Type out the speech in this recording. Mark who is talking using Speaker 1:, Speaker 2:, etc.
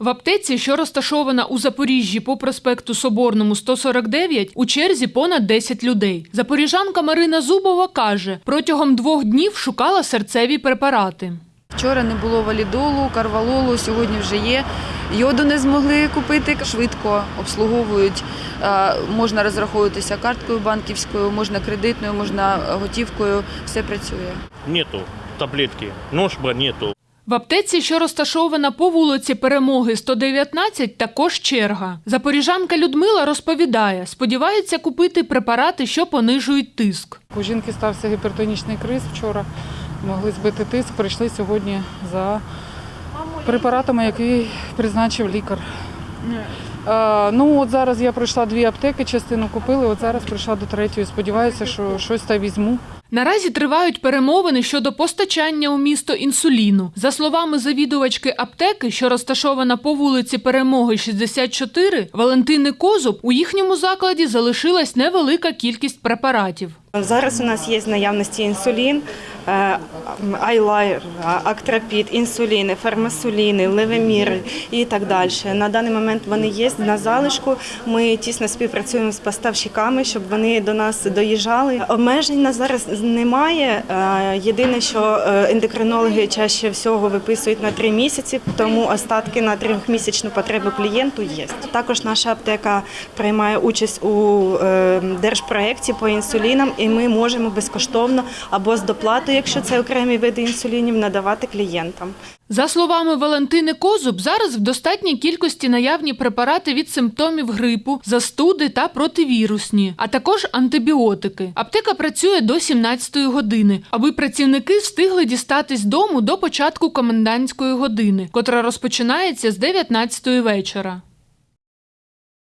Speaker 1: В аптеці, що розташована у Запоріжжі по проспекту Соборному 149, у черзі понад 10 людей. Запоріжанка Марина Зубова каже, протягом двох днів шукала серцеві препарати.
Speaker 2: Вчора не було валідолу, карвалолу, сьогодні вже є. Йоду не змогли купити, швидко обслуговують. Е, Можна розраховуватися карткою банківською, можна кредитною, можна готівкою. Все працює.
Speaker 3: Нету таблетки. Ножба нету.
Speaker 1: В аптеці, що розташована по вулиці Перемоги 119, також черга. Запоріжанка Людмила розповідає, сподівається купити препарати, що понижують тиск.
Speaker 4: У жінки стався гіпертонічний криз вчора. Могли збити тиск, прийшли сьогодні за препаратами, який призначив лікар. Ну от зараз я пройшла дві аптеки, частину купили. От зараз прийшла до третьої. Сподіваюся, що щось та візьму.
Speaker 1: Наразі тривають перемовини щодо постачання у місто інсуліну. За словами завідувачки аптеки, що розташована по вулиці Перемоги 64, Валентини Козуб, у їхньому закладі залишилась невелика кількість препаратів.
Speaker 5: Зараз у нас є з наявності інсулін, айлайр, актрапід, інсуліни, фармасуліни, левеміри і так далі. На даний момент вони є на залишку. Ми тісно співпрацюємо з поставщиками, щоб вони до нас доїжджали. Обмежень на зараз немає. Е, Єдине, що е, ендокринологи чаще всього виписують на три місяці, тому остатки на трьохмісячну потребу клієнту є. Також наша аптека приймає участь у е, держпроєкті по інсулінам, і ми можемо безкоштовно або з доплатою, якщо це окремі види інсулінів, надавати клієнтам.
Speaker 1: За словами Валентини Козуб, зараз в достатній кількості наявні препарати від симптомів грипу, застуди та противірусні, а також антибіотики. Аптека працює до 17-ї години, аби працівники встигли дістатись дому до початку комендантської години, котра розпочинається з 19-ї вечора.